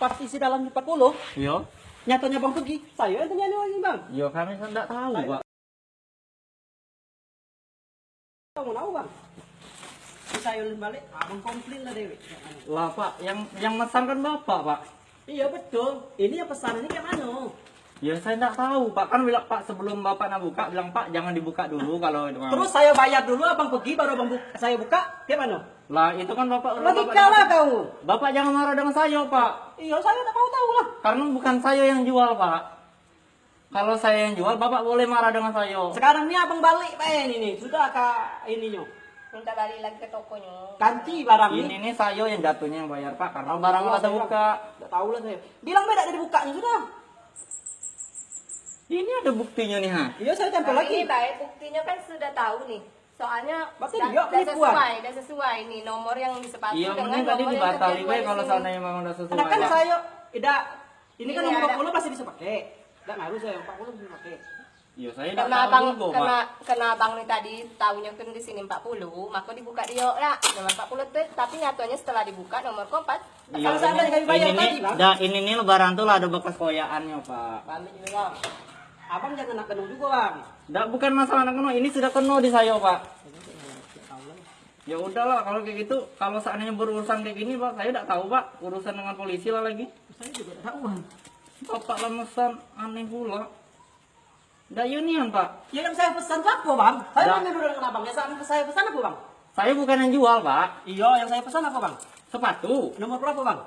pas isi dalam 40, Iya. nyatanya bang pergi. Saya yang tanya ini bang. Iya kami tidak tahu pak. Kamu tahu bang? Saya balik, abang komplain lah Dewi. Lah pak, yang yang mesan kan bapak pak. Iya betul. Ini yang pesan ini kayak mana? Ya saya tidak tahu pak kan bilang pak sebelum bapak nak buka bilang pak jangan dibuka dulu kalau. Terus saya bayar dulu, abang pergi baru abang buka, saya buka, kayak mana? Lah itu kan bapak Logika lah kau. Bapak jangan marah dengan saya pak. Iya saya tak mau tahu lah. Karena bukan saya yang jual pak. Kalau saya yang jual bapak boleh marah dengan saya. Sekarang ini abang balik pak ini nih, sudah kak ininya. Minta balik lagi ke tokonya. Ganti barang Ini ini. nih saya yang jatuhnya yang bayar pak karena barang nggak ada buka. Tidak tahu lah saya. Bilang beda dari bukanya sudah. Ini ada buktinya nih ha. Iya saya tempel Nah, lagi. ini baik buktinya kan sudah tahu nih. Soalnya Berarti dia sesuai, dah sesuai nih nomor yang disepakati Iya dengan tadi nomor yang dibatali tertulis we di kalau seandainya memang udah sesuai. Karena kan saya tidak ini kan Ini nomor ada. 40 pasti bisa pakai. Tidak ngaruh saya 40 bisa pakai. Iya saya Karena abang, karena, karena abang nih tadi tahunya kan di sini 40, maka dibuka dia ya nomor 40 tuh, tapi nyatanya setelah dibuka nomor keempat Iya, Kalau kami bayar ini tadi, ini nih lebaran tuh lah ada bekas koyaannya pak. Juga. Abang jangan nak kenal juga bang. Dah bukan masalah anak keno, ini sudah keno di saya pak. Ya udahlah kalau kayak gitu, kalau seandainya berurusan kayak gini pak, saya tidak tahu pak urusan dengan polisi lah lagi. Saya juga tidak tahu bang. Bapak lemesan aneh pula. Dah unian pak, Ya yang saya pesan apa bang? Saya tanya dulu dengan abang. Ya saat saya pesan apa bang? saya bukan yang jual pak, Iya yang saya pesan apa bang? sepatu. Nomor berapa bang?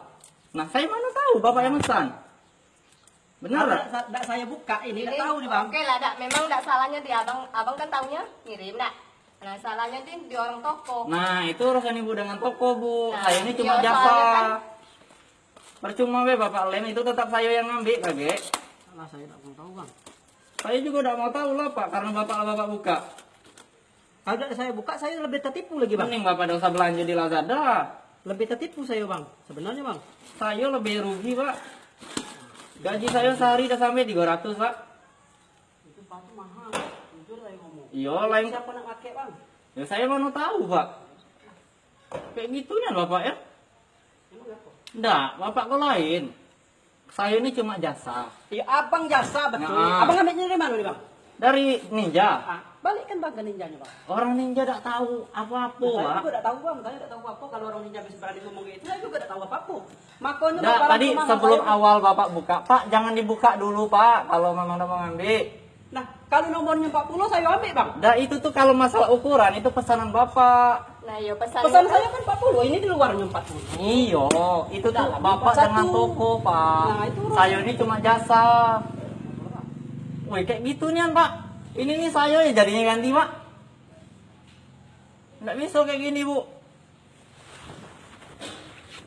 Nah saya mana tahu bapak yang mesan. Benar Nah, tak? Tidak saya buka ini. Tidak tahu nih bang. Oke lah, dak. memang tidak salahnya di abang, abang kan tahunya ngirim dak. Nah salahnya di, di orang toko. Nah itu urusan ibu dengan toko bu, Nah, saya ini cuma iya, jasa. kan- Percuma be bapak lem itu tetap saya yang ngambil kage. Alah saya tidak mau tahu bang. Saya juga tidak mau tahu lah pak, karena bapak lah bapak buka. Kalau tidak saya buka saya lebih tertipu lagi bang. Mending bapak dosa belanja di Lazada. Lebih tertipu saya bang. Sebenarnya bang. Saya lebih rugi pak. Gaji saya sehari udah sampai 300 pak. Itu sepatu mahal. Jujur saya ngomong. Iya lain. Siapa nak pakai bang? Ya saya mana tahu pak. Kayak gitunya bapak ya. Enggak, bapak kok lain. Saya ini cuma jasa. Iya abang jasa betul. Nah. Abang ambilnya dari mana nih bang? Dari ninja. Ah, balikkan bang ke ninjanya bang. Orang ninja tidak tahu apa-apa saya pak. juga tidak tahu bang, saya tidak tahu apa kalau orang ninja bisa berani ngomong gitu. Saya juga Makanya Nah, bapak tadi sebelum saya. awal bapak buka, Pak jangan dibuka dulu Pak, kalau memang udah mau ngambil. Nah, kalau nomornya 40 saya ambil bang. Dah itu tuh kalau masalah ukuran itu pesanan bapak. Nah iya pesan. Pesan saya kan 40, ini di luarnya 40. Iyo, itu tuh Dalam bapak satu. dengan toko Pak. Nah, itu saya ini cuma jasa. Woi kayak gitu nih Pak. Ini nih saya ya jadinya ganti Pak. Nggak bisa kayak gini Bu.